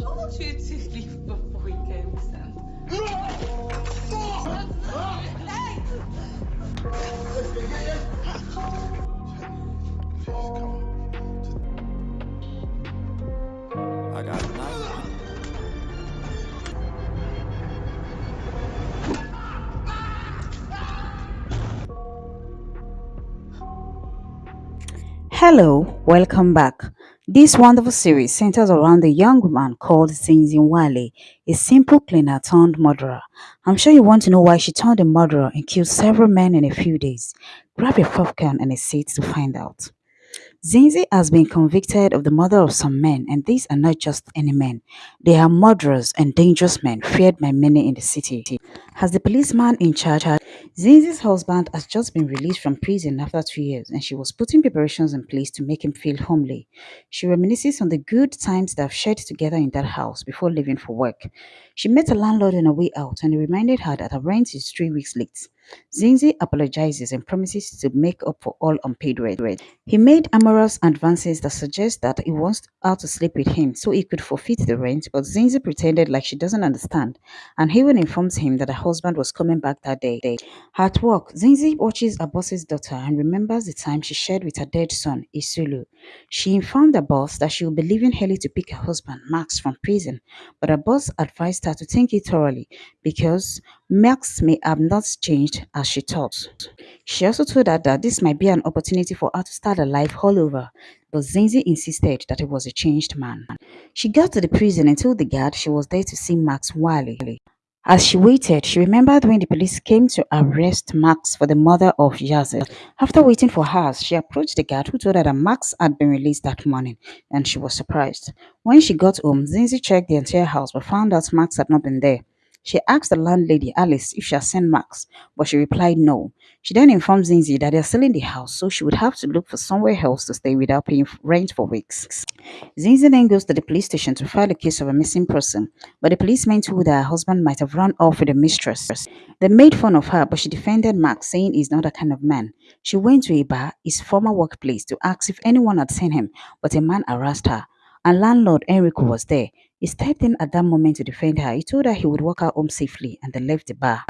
told you to leave before we came, Sam. I got a knife. Hello, welcome back. This wonderful series centers around a young woman called Zinzi Wale, a simple cleaner turned murderer. I'm sure you want to know why she turned a murderer and killed several men in a few days. Grab your popcorn and a seat to find out. Zinzi has been convicted of the murder of some men, and these are not just any men. They are murderers and dangerous men feared by many in the city. As the policeman in charge, Zinzi's husband has just been released from prison after two years, and she was putting preparations in place to make him feel homely. She reminisces on the good times they have shared together in that house before leaving for work. She met a landlord on her way out, and he reminded her that her rent is three weeks late. Zinzi apologizes and promises to make up for all unpaid rent. He made amorous advances that suggest that he wants her to sleep with him so he could forfeit the rent, but Zinzi pretended like she doesn't understand and even informs him that her husband was coming back that day. At work, Zinzi watches her boss's daughter and remembers the time she shared with her dead son, Isulu. She informed her boss that she will be leaving early to pick her husband, Max, from prison, but her boss advised her to think it thoroughly because Max may have not changed as she thought. She also told her that this might be an opportunity for her to start a life all over, but Zinzi insisted that he was a changed man. She got to the prison and told the guard she was there to see Max Wiley. As she waited, she remembered when the police came to arrest Max for the murder of Yazid. After waiting for hours, she approached the guard who told her that Max had been released that morning, and she was surprised. When she got home, Zinzi checked the entire house but found out Max had not been there. She asked the landlady, Alice, if she had seen Max, but she replied no. She then informed Zinzi that they are selling the house, so she would have to look for somewhere else to stay without paying rent for weeks. Zinzi then goes to the police station to file a case of a missing person, but the policemen told her her husband might have run off with a mistress. They made fun of her, but she defended Max, saying he's not that kind of man. She went to a bar, his former workplace, to ask if anyone had seen him, but a man harassed her. And landlord Enrico was there. He stepped in at that moment to defend her. He told her he would walk her home safely and they left the bar.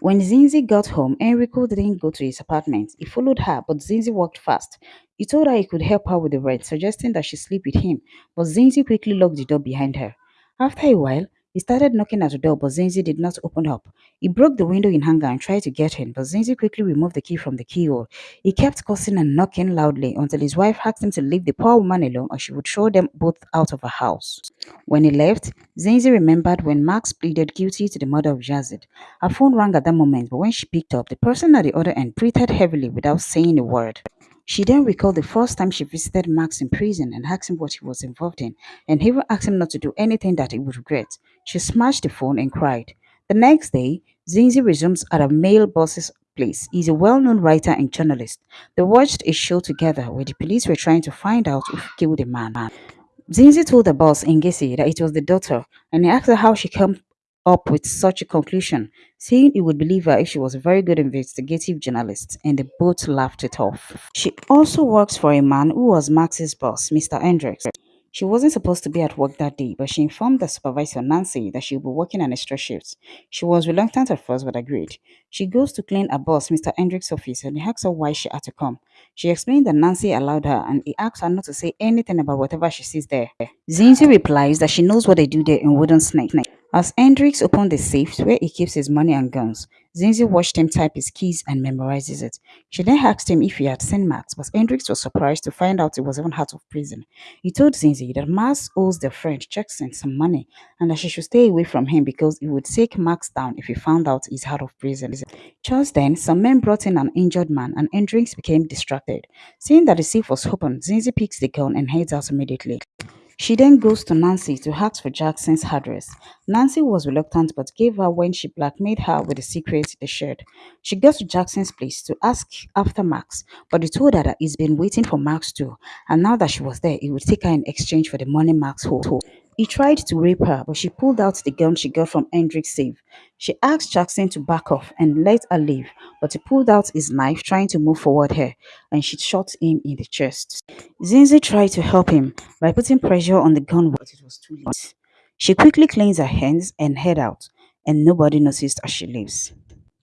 When Zinzi got home, Enrico didn't go to his apartment. He followed her, but Zinzi walked fast. He told her he could help her with the rent, suggesting that she sleep with him, but Zinzi quickly locked the door behind her. After a while, he started knocking at the door, but Zinzi did not open up. He broke the window in anger and tried to get in, but Zinzi quickly removed the key from the keyhole. He kept cursing and knocking loudly until his wife asked him to leave the poor woman alone or she would throw them both out of her house. When he left, Zinzi remembered when Max pleaded guilty to the murder of Yazid. Her phone rang at that moment, but when she picked up, the person at the other end breathed heavily without saying a word. She then recalled the first time she visited Max in prison and asked him what he was involved in, and he even asked him not to do anything that he would regret. She smashed the phone and cried. The next day, Zinzi resumes at a male boss's place. He's a well-known writer and journalist. They watched a show together where the police were trying to find out who killed the man. Zinzi told the boss, Ngezi, that it was the daughter, and he asked her how she came up with such a conclusion, saying he would believe her if she was a very good investigative journalist, and they both laughed it off. She also works for a man who was Max's boss, Mr. Hendricks. She wasn't supposed to be at work that day, but she informed the supervisor, Nancy, that she would be working an extra shift. She was reluctant at first, but agreed. She goes to clean her boss, Mr. Hendricks' office, and he asks her why she had to come. She explained that Nancy allowed her, and he asked her not to say anything about whatever she sees there. Zinzi replies that she knows what they do there in Wooden Snake. As Hendricks opened the safe where he keeps his money and guns, Zinzi watched him type his keys and memorizes it. She then asked him if he had seen Max, but Hendricks was surprised to find out he was even out of prison. He told Zinzi that Max owes their friend Jackson some money and that she should stay away from him because he would take Max down if he found out he's out of prison. Just then, some men brought in an injured man and Hendricks became distracted. Seeing that the safe was open, Zinzi picks the gun and heads out immediately. She then goes to Nancy to ask for Jackson's address. Nancy was reluctant but gave her when she blackmailed her with the secret they shared. She goes to Jackson's place to ask after Max, but he told her that he's been waiting for Max too, and now that she was there, he would take her in exchange for the money Max owed. He tried to rape her, but she pulled out the gun she got from Hendricks' safe. She asked Jackson to back off and let her leave, but he pulled out his knife, trying to move forward her, and she shot him in the chest. Zinzi tried to help him by putting pressure on the gun, but it was too late. She quickly cleans her hands and head out, and nobody noticed as she leaves.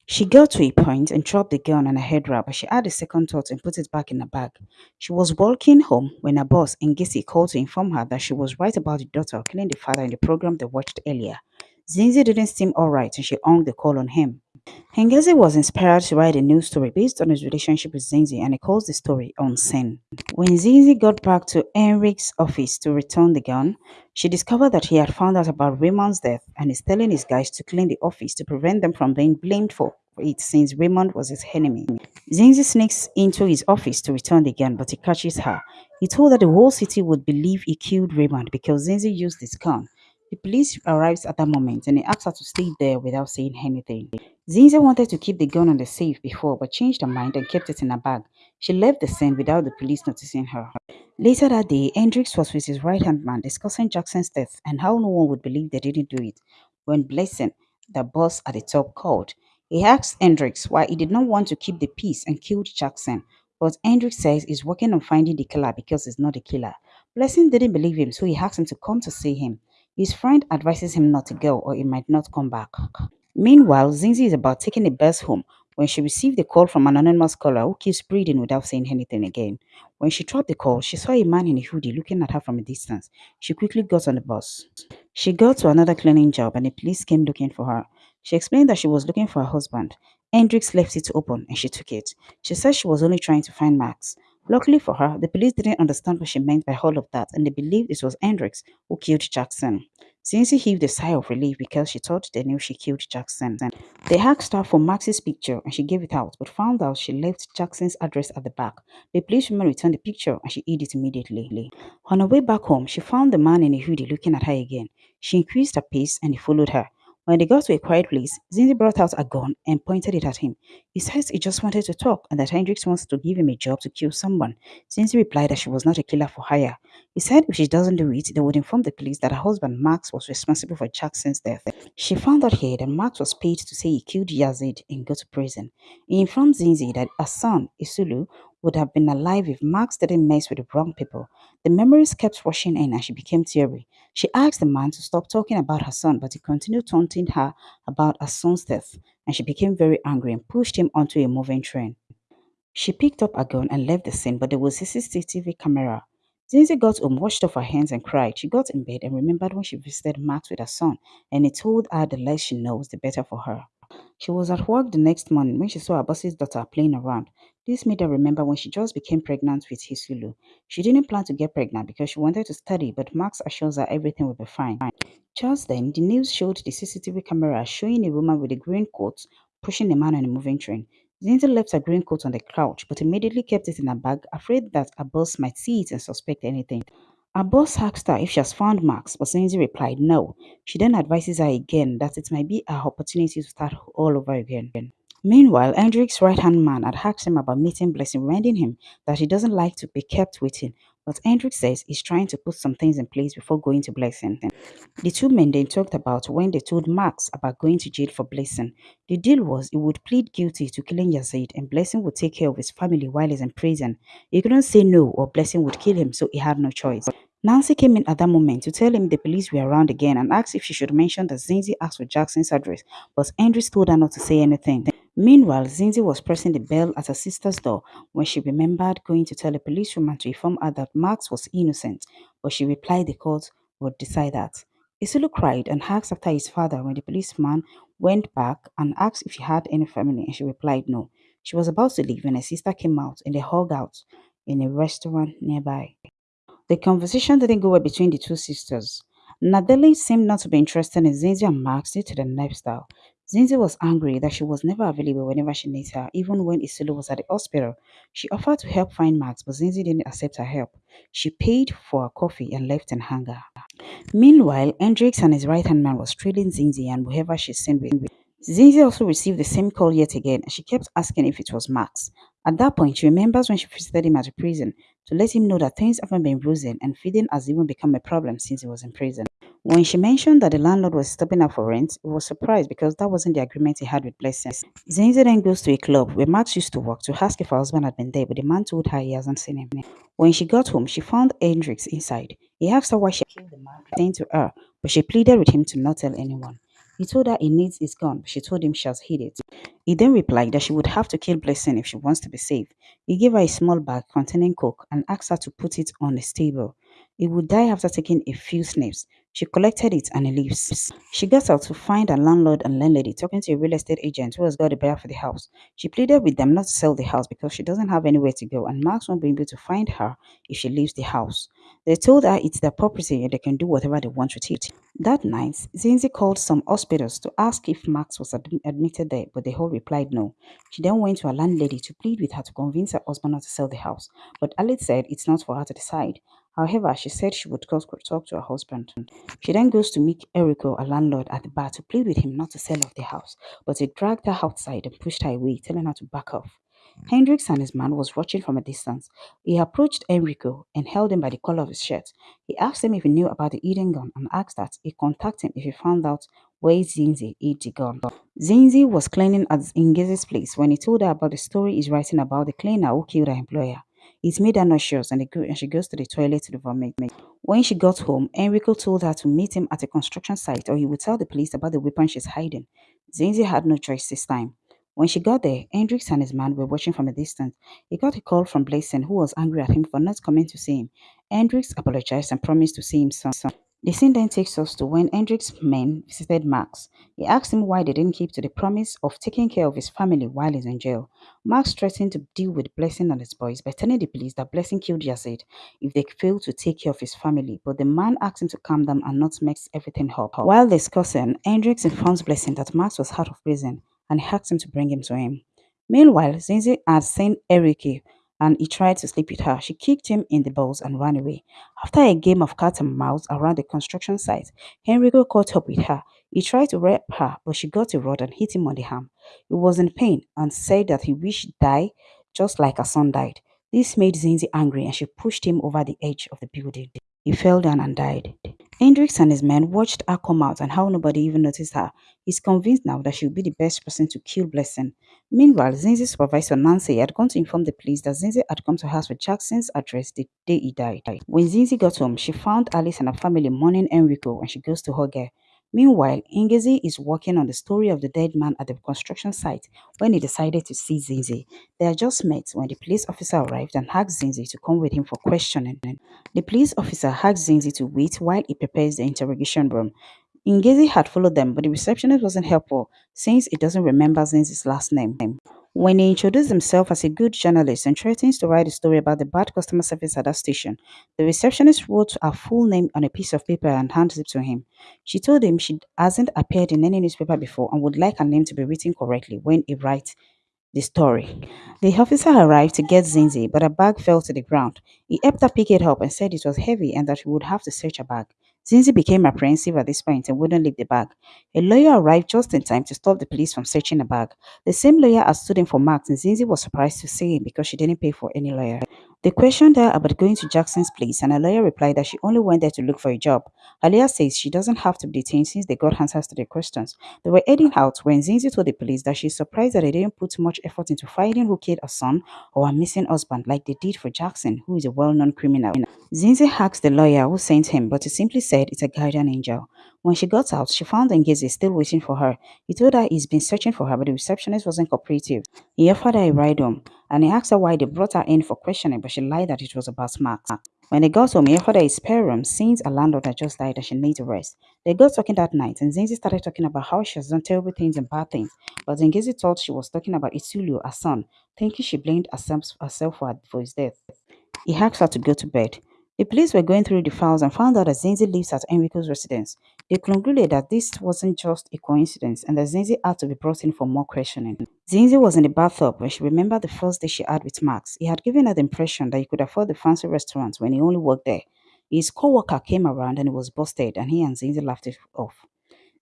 She got to a point and dropped the gun on her head wrap, but she had a second thought and put it back in her bag. She was walking home when her boss, Ngezi, called to inform her that she was right about the daughter killing the father in the program they watched earlier. Zinzi didn't seem alright and she hung the call on him. Ngezi was inspired to write a new story based on his relationship with Zinzi and he calls the story *On Unseen. When Zinzi got back to Hendricks' office to return the gun, she discovered that he had found out about Raymond's death and is telling his guys to clean the office to prevent them from being blamed for it since Raymond was his enemy. Zinzi sneaks into his office to return the gun but he catches her. He told her the whole city would believe he killed Raymond because Zinzi used his gun. The police arrives at that moment and he asks her to stay there without saying anything. Zinzi wanted to keep the gun on the safe before but changed her mind and kept it in her bag. She left the scene without the police noticing her. Later that day, Hendricks was with his right-hand man discussing Jackson's death and how no one would believe they didn't do it. When Blessing, the boss at the top, called, he asked Hendricks why he did not want to keep the peace and killed Jackson. But Hendricks says he's working on finding the killer because he's not a killer. Blessing didn't believe him, so he asked him to come to see him. His friend advises him not to go or he might not come back. Meanwhile, Zinzi is about taking a bus home when she received a call from an anonymous caller who keeps breathing without saying anything again. When she dropped the call, she saw a man in a hoodie looking at her from a distance. She quickly got on the bus. She got to another cleaning job and the police came looking for her. She explained that she was looking for her husband. Hendricks left it open and she took it. She said she was only trying to find Max. Luckily for her, the police didn't understand what she meant by all of that and they believed it was Hendricks who killed Jackson. Zinzi heaved a sigh of relief because she thought they knew she killed Jackson. They asked her for Max's picture and she gave it out but found out she left Jackson's address at the back. The policewoman returned the picture and she hid it immediately. On her way back home, she found the man in a hoodie looking at her again. She increased her pace and he followed her. When they got to a quiet place, Zinzi brought out a gun and pointed it at him. He says he just wanted to talk and that Hendricks wants to give him a job to kill someone. Zinzi replied that she was not a killer for hire. He said if she doesn't do it, they would inform the police that her husband Max was responsible for Jackson's death. She found out here that Max was paid to say he killed Yazid and go to prison. He informed Zinzi that her son, Isulu, would have been alive if Max didn't mess with the wrong people. The memories kept rushing in and she became teary. She asked the man to stop talking about her son, but he continued taunting her about her son's death, and she became very angry and pushed him onto a moving train. She picked up a gun and left the scene, but there was a CCTV camera. Zinzi got home, washed off her hands and cried. She got in bed and remembered when she visited Max with her son, and he told her the less she knows, the better for her. She was at work the next morning when she saw her boss's daughter playing around. This made her remember when she just became pregnant with Isulu. She didn't plan to get pregnant because she wanted to study, but Max assures her everything will be fine. Just then, the news showed the CCTV camera showing a woman with a green coat pushing a man on a moving train. Zinzi left her green coat on the couch, but immediately kept it in her bag, afraid that her boss might see it and suspect anything. Her boss asked her if she has found Max, but Zinzi replied no. She then advises her again that it might be her opportunity to start all over again. Meanwhile, Hendricks' right-hand man had asked him about meeting Blessing, reminding him that he doesn't like to be kept waiting, but Hendrik says he's trying to put some things in place before going to Blessing. The two men then talked about when they told Max about going to jail for Blessing. The deal was he would plead guilty to killing Yazid and Blessing would take care of his family while he's in prison. He couldn't say no or Blessing would kill him, so he had no choice. Nancy came in at that moment to tell him the police were around again and asked if she should mention that Zinzi asked for Jackson's address, but Hendricks told her not to say anything. Meanwhile, Zinzi was pressing the bell at her sister's door when she remembered going to tell a policewoman to inform her that Max was innocent, but she replied the court would decide that. Isulu cried and asked after his father when the policeman went back and asked if she had any family and she replied no. She was about to leave when her sister came out and they hugged out in a restaurant nearby. The conversation didn't go well between the two sisters. Naledi seemed not to be interested in Zinzi and Max due to their lifestyle. Zinzi was angry that she was never available whenever she needs her, even when Isulu was at the hospital. She offered to help find Max, but Zinzi didn't accept her help. She paid for her coffee and left in anger. Meanwhile, Hendricks and his right-hand man was trailing Zinzi and whoever she seen with. Zinzi also received the same call yet again and she kept asking if it was Max. At that point, she remembers when she visited him at the prison to let him know that things haven't been rosy and feeding has even become a problem since he was in prison. When she mentioned that the landlord was stopping her for rent, he was surprised because that wasn't the agreement he had with Blessing. Zinzi then goes to a club where Max used to work to ask if her husband had been there, but the man told her he hasn't seen him. When she got home, she found Hendricks inside. He asked her why she killed the man, saying to her, but she pleaded with him to not tell anyone. He told her he needs his gun, but she told him she has hid it. He then replied that she would have to kill Blessing if she wants to be safe. He gave her a small bag containing coke and asked her to put it on a table. He would die after taking a few sniffs. She collected it and leaves. She got out to find her landlord and landlady talking to a real estate agent who has got a buyer for the house. She pleaded with them not to sell the house because she doesn't have anywhere to go and Max won't be able to find her if she leaves the house. They told her it's their property and they can do whatever they want with it. That night, Zinzi called some hospitals to ask if Max was ad admitted there, but they all replied no. She then went to her landlady to plead with her to convince her husband not to sell the house, but Alice said it's not for her to decide. However, she said she would talk to her husband. She then goes to meet Enrico, a landlord, at the bar to plead with him not to sell off the house, but he dragged her outside and pushed her away, telling her to back off. Hendricks and his man was watching from a distance. He approached Enrico oh, and held him by the collar of his shirt. He asked him if he knew about the hidden gun and asked that he contact him if he found out where Zinzi hid the gun. Zinzi was cleaning at Ingezi's place when he told her about the story he's writing about the cleaner who killed her employer. It made her nauseous and, and she goes to the toilet to vomit. When she got home, Enrico told her to meet him at a construction site or he would tell the police about the weapon she's hiding. Zinzi had no choice this time. When she got there, Hendricks and his man were watching from a distance. He got a call from Blessing, who was angry at him for not coming to see him. Hendricks apologized and promised to see him soon. The scene then takes us to when Hendricks's men visited Max. He asked him why they didn't keep to the promise of taking care of his family while he's in jail. Max threatened to deal with Blessing and his boys by telling the police that Blessing killed Yazid if they failed to take care of his family, but the man asked him to calm down and not mix everything up. While discussing, Hendricks informs Blessing that Max was out of prison and asked him to bring him to him. Meanwhile, Zinzi had seen Enrico and he tried to sleep with her. She kicked him in the balls and ran away. After a game of cat and mouse around the construction site, Enrico caught up with her. He tried to rape her, but she got a rod and hit him on the arm. He was in pain and said that he wished to die just like her son died. This made Zinzi angry and she pushed him over the edge of the building. He fell down and died. Hendricks and his men watched her come out and how nobody even noticed her. He's convinced now that she will be the best person to kill Blessing. Meanwhile, Zinzi's supervisor Nancy had gone to inform the police that Zinzi had come to house with Jackson's address the day he died. When Zinzi got home, she found Alice and her family mourning Enrico and she goes to hug her. Meanwhile, Ingezi is working on the story of the dead man at the construction site when he decided to see Zinzi. They had just met when the police officer arrived and asked Zinzi to come with him for questioning. The police officer asked Zinzi to wait while he prepares the interrogation room. Ingezi had followed them, but the receptionist wasn't helpful since he doesn't remember Zinzi's last name. When he introduced himself as a good journalist and threatens to write a story about the bad customer service at that station, the receptionist wrote her full name on a piece of paper and handed it to him. She told him she hasn't appeared in any newspaper before and would like her name to be written correctly when he writes the story. The officer arrived to get Zinzi, but her bag fell to the ground. He helped her pick it up and said it was heavy and that he would have to search her bag. Zinzi became apprehensive at this point and wouldn't leave the bag. A lawyer arrived just in time to stop the police from searching the bag. The same lawyer had stood in for Max and Zinzi was surprised to see him because she didn't pay for any lawyer. They questioned her about going to Jackson's place and her lawyer replied that she only went there to look for a job. Alia says she doesn't have to be detained since they got answers to their questions. They were heading out when Zinzi told the police that she's surprised that they didn't put much effort into finding who killed her son or her missing husband like they did for Jackson, who is a well-known criminal. Zinzi asked the lawyer who sent him, but he simply said it's a guardian angel. When she got out, she found Ngezi still waiting for her. He told her he's been searching for her, but the receptionist wasn't cooperative. He offered her a ride home, and he asked her why they brought her in for questioning, but she lied that it was about Max. When they got home, he offered her a spare room since a landlord had just died and she needed rest. They got talking that night, and Zinzi started talking about how she has done terrible things and bad things, but Ngezi thought she was talking about Isulu, her son, thinking she blamed herself, for his death. He asked her to go to bed. The police were going through the files and found out that Zinzi lives at Enrico's residence. They concluded that this wasn't just a coincidence and that Zinzi had to be brought in for more questioning. Zinzi was in the bathtub when she remembered the first day she had with Max. He had given her the impression that he could afford the fancy restaurants when he only worked there. His co-worker came around and he was busted and he and Zinzi laughed it off.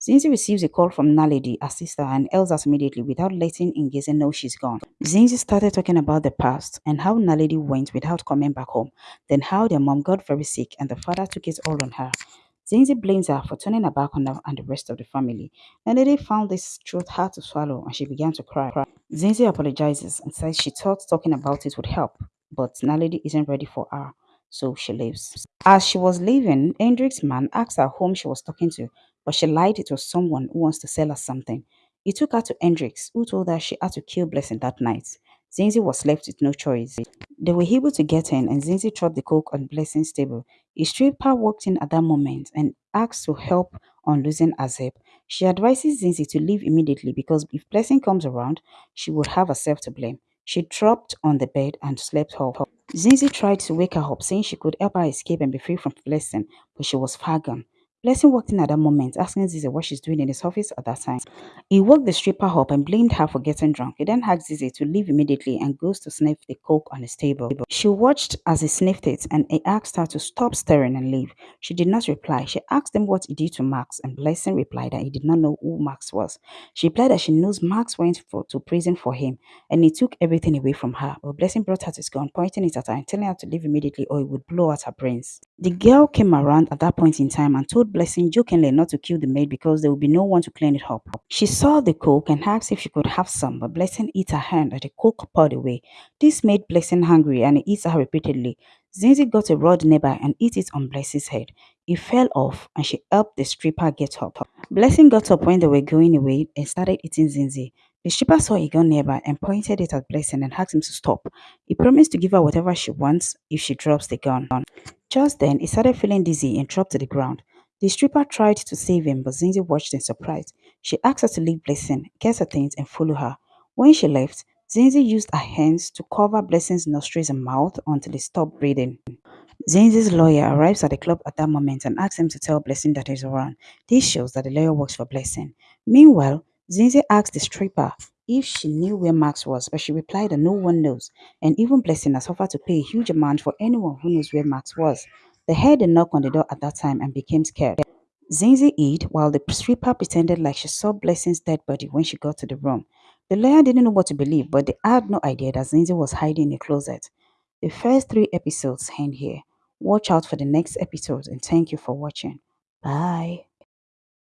Zinzi receives a call from Naledi, her sister, and ells us immediately without letting Ingezi know she's gone. Zinzi started talking about the past and how Naledi went without coming back home, then how their mom got very sick and the father took it all on her. Zinzi blames her for turning her back on her and the rest of the family. Naledi found this truth hard to swallow and she began to cry. Zinzi apologizes and says she thought talking about it would help, but Naledi isn't ready for her. so she leaves. As she was leaving, Hendricks' man asked her whom she was talking to, but she lied it was someone who wants to sell her something. He took her to Hendricks, who told her she had to kill Blessing that night. Zinzi was left with no choice. They were able to get in and Zinzi dropped the coke on Blessing's table. A stripper walked in at that moment and asked to help on losing Azeb. She advises Zinzi to leave immediately because if Blessing comes around, she would have herself to blame. She dropped on the bed and slept off. Zinzi tried to wake her up, saying she could help her escape and be free from Blessing, but she was far gone. Blessing walked in at that moment, asking Zinzi what she's doing in his office at that time. He woke the stripper up and blamed her for getting drunk. He then asked Zinzi to leave immediately and goes to sniff the coke on his table. She watched as he sniffed it and he asked her to stop staring and leave. She did not reply. She asked him what he did to Max and Blessing replied that he did not know who Max was. She replied that she knows Max went for, to prison for him and he took everything away from her. But Blessing brought out his gun, pointing it at her and telling her to leave immediately or he would blow out her brains. The girl came around at that point in time and told Blessing jokingly not to kill the maid because there would be no one to clean it up. She saw the coke and asked if she could have some, but Blessing hit her hand and the coke poured away. This made Blessing hungry and he her repeatedly. Zinzi got a rod nearby and hit it on Blessing's head. He fell off and she helped the stripper get up. Blessing got up when they were going away and started eating Zinzi. The stripper saw a gun nearby and pointed it at Blessing and asked him to stop. He promised to give her whatever she wants if she drops the gun. Just then, he started feeling dizzy and dropped to the ground. The stripper tried to save him, but Zinzi watched in surprise. She asked her to leave Blessing, get her things, and follow her. When she left, Zinzi used her hands to cover Blessing's nostrils and mouth until he stopped breathing. Zinzi's lawyer arrives at the club at that moment and asks him to tell Blessing that he's around. This shows that the lawyer works for Blessing. Meanwhile, Zinzi asks the stripper if she knew where Max was, but she replied that no one knows, and even Blessing has offered to pay a huge amount for anyone who knows where Max was. They heard a knock on the door at that time and became scared. Zinzi hid while the stripper pretended like she saw Blessing's dead body when she got to the room. The lawyer didn't know what to believe, but they had no idea that Zinzi was hiding in a closet. The first three episodes end here. Watch out for the next episodes and thank you for watching. Bye.